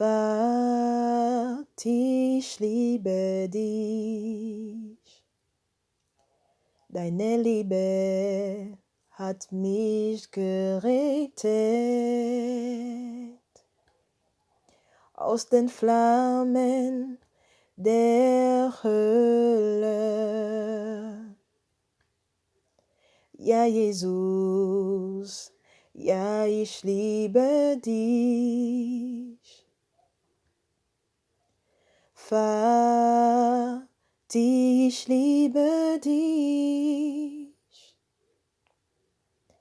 Vater, ich liebe dich. Deine Liebe hat mich gerettet aus den Flammen der Hölle. Ja, Jesus, ja, ich liebe dich. Vater, ich liebe dich.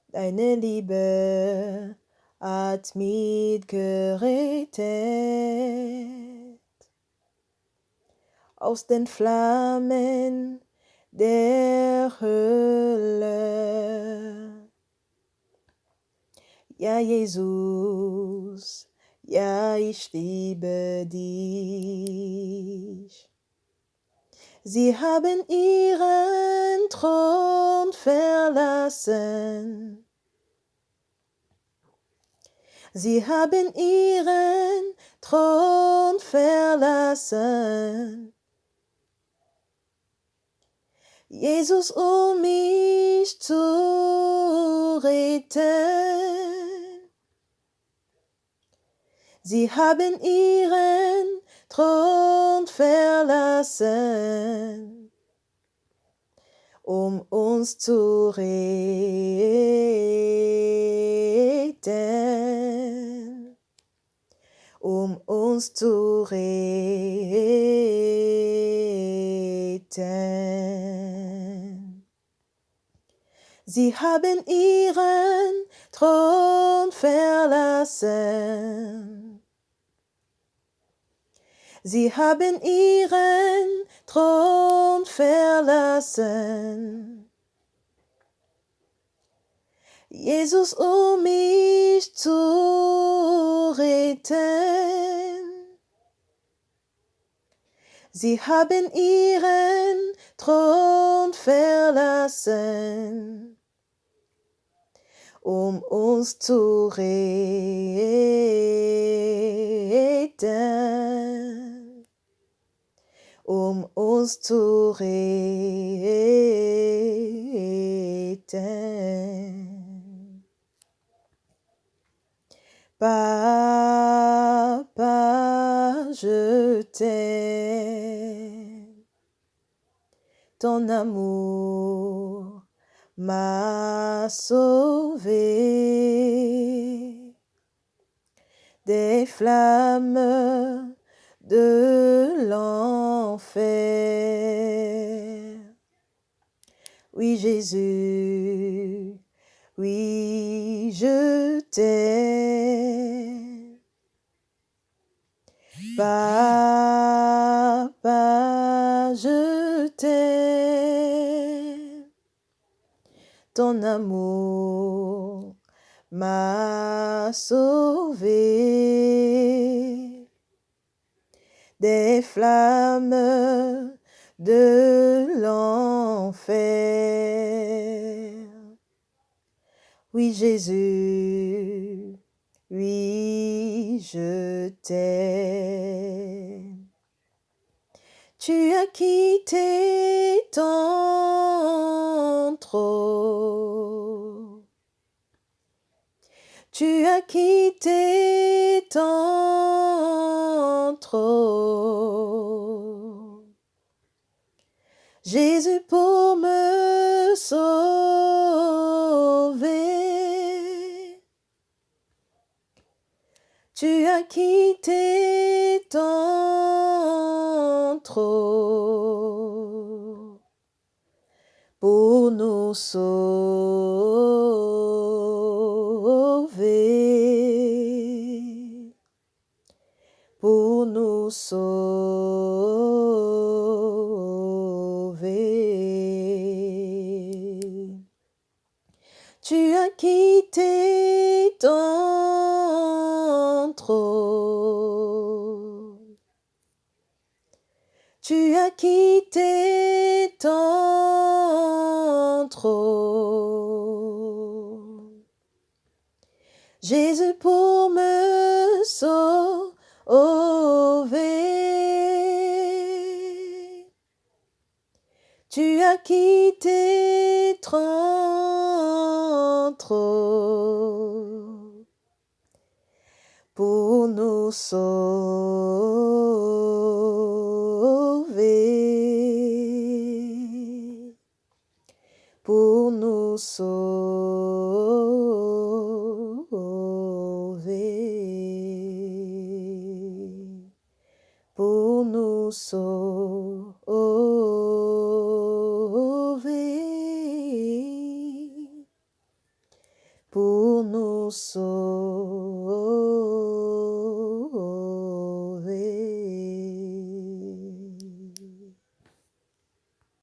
Deine Liebe hat mich gerettet aus den Flammen der Hölle. Ja, Jesus, ja, ich liebe dich. Sie haben ihren Thron verlassen. Sie haben ihren Thron verlassen. Jesus, um mich zu retten. Sie haben ihren Thron verlassen, um uns zu retten, um uns zu retten. Sie haben ihren Thron verlassen. Sie haben ihren Thron verlassen. Jesus, um mich zu retten. Sie haben ihren Thron verlassen, um uns zu retten, uns zu retten. Papa, je t'aime. Ton amour m'a sauvé des flammes de l'enfer. Oui, Jésus, oui, je t'aime. Papa, je t'aime. Ton amour m'a sauvé des flammes de l'enfer. Oui, Jésus, oui, je t'aime. Tu as quitté ton trône. Tu as quitté ton Jésus pour me sauver. Tu as quitté ton trône pour nous sauver, pour nous sauver. Tu as quitté ton trône. Tu as quitté ton trône. Jésus pour me sauver. Quitté trente pour nous sauver, pour nous sauver, pour nous sauver, Puno sou.